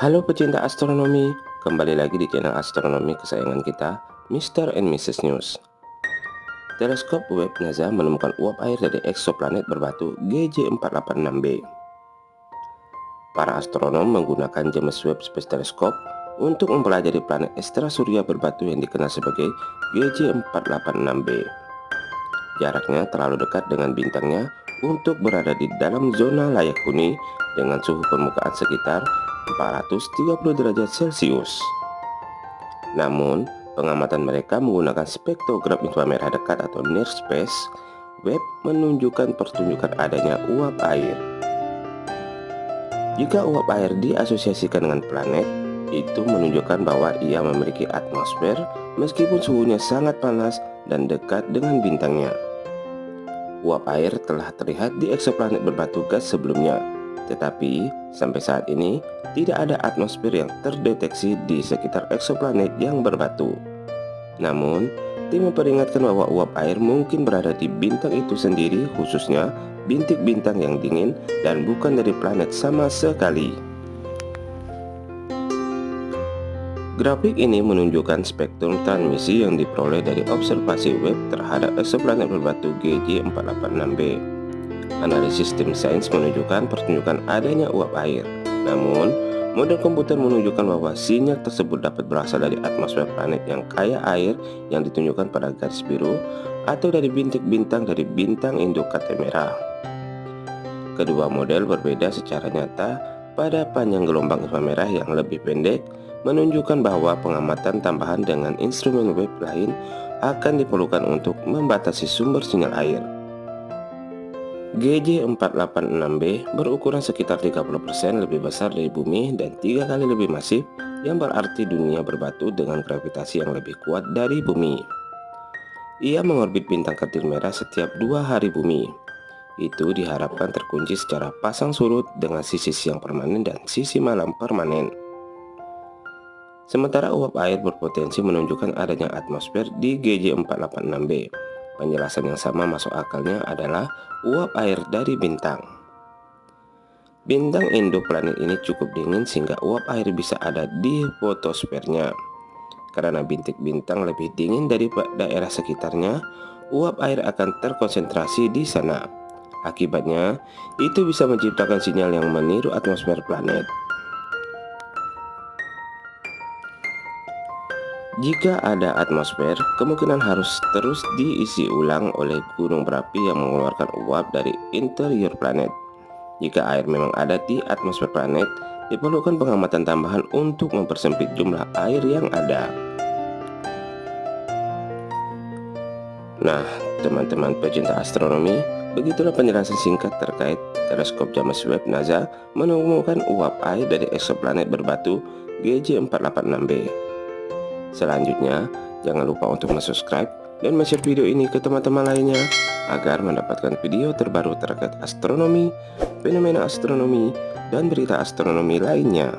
Halo pecinta astronomi, kembali lagi di channel astronomi kesayangan kita, Mr. and Mrs. News. Teleskop Webb NASA menemukan uap air dari eksoplanet berbatu GJ486b. Para astronom menggunakan James Webb Space Telescope untuk mempelajari planet ekstra surya berbatu yang dikenal sebagai GJ486b. Jaraknya terlalu dekat dengan bintangnya untuk berada di dalam zona layak huni dengan suhu permukaan sekitar 430 derajat Celcius. Namun, pengamatan mereka menggunakan spektrogram inframerah dekat atau near space web menunjukkan pertunjukan adanya uap air. Jika uap air diasosiasikan dengan planet, itu menunjukkan bahwa ia memiliki atmosfer meskipun suhunya sangat panas dan dekat dengan bintangnya. Uap air telah terlihat di eksoplanet berbatu gas sebelumnya, tetapi sampai saat ini tidak ada atmosfer yang terdeteksi di sekitar eksoplanet yang berbatu. Namun, tim memperingatkan bahwa uap air mungkin berada di bintang itu sendiri khususnya bintik bintang yang dingin dan bukan dari planet sama sekali. Grafik ini menunjukkan spektrum transmisi yang diperoleh dari observasi web terhadap eksoplanet berbatu GJ486b. Analisis tim sains menunjukkan pertunjukan adanya uap air. Namun, model komputer menunjukkan bahwa sinyal tersebut dapat berasal dari atmosfer planet yang kaya air yang ditunjukkan pada garis biru atau dari bintik bintang dari bintang induk merah. Kedua model berbeda secara nyata pada panjang gelombang inframerah yang lebih pendek menunjukkan bahwa pengamatan tambahan dengan instrumen web lain akan diperlukan untuk membatasi sumber sinyal air. GJ486b berukuran sekitar 30% lebih besar dari bumi dan tiga kali lebih masif yang berarti dunia berbatu dengan gravitasi yang lebih kuat dari bumi. Ia mengorbit bintang kecil merah setiap dua hari bumi. Itu diharapkan terkunci secara pasang surut dengan sisi siang permanen dan sisi malam permanen. Sementara uap air berpotensi menunjukkan adanya atmosfer di GJ486b. Penjelasan yang sama masuk akalnya adalah uap air dari bintang. Bintang induk planet ini cukup dingin sehingga uap air bisa ada di fotosfernya. Karena bintik bintang lebih dingin dari daerah sekitarnya, uap air akan terkonsentrasi di sana. Akibatnya, itu bisa menciptakan sinyal yang meniru atmosfer planet. Jika ada atmosfer, kemungkinan harus terus diisi ulang oleh gunung berapi yang mengeluarkan uap dari interior planet. Jika air memang ada di atmosfer planet, diperlukan pengamatan tambahan untuk mempersempit jumlah air yang ada. Nah, teman-teman pecinta astronomi, begitulah penjelasan singkat terkait teleskop James Webb NASA menemukan uap air dari eksoplanet berbatu GJ486b. Selanjutnya, jangan lupa untuk subscribe dan share video ini ke teman-teman lainnya agar mendapatkan video terbaru terkait astronomi, fenomena astronomi, dan berita astronomi lainnya.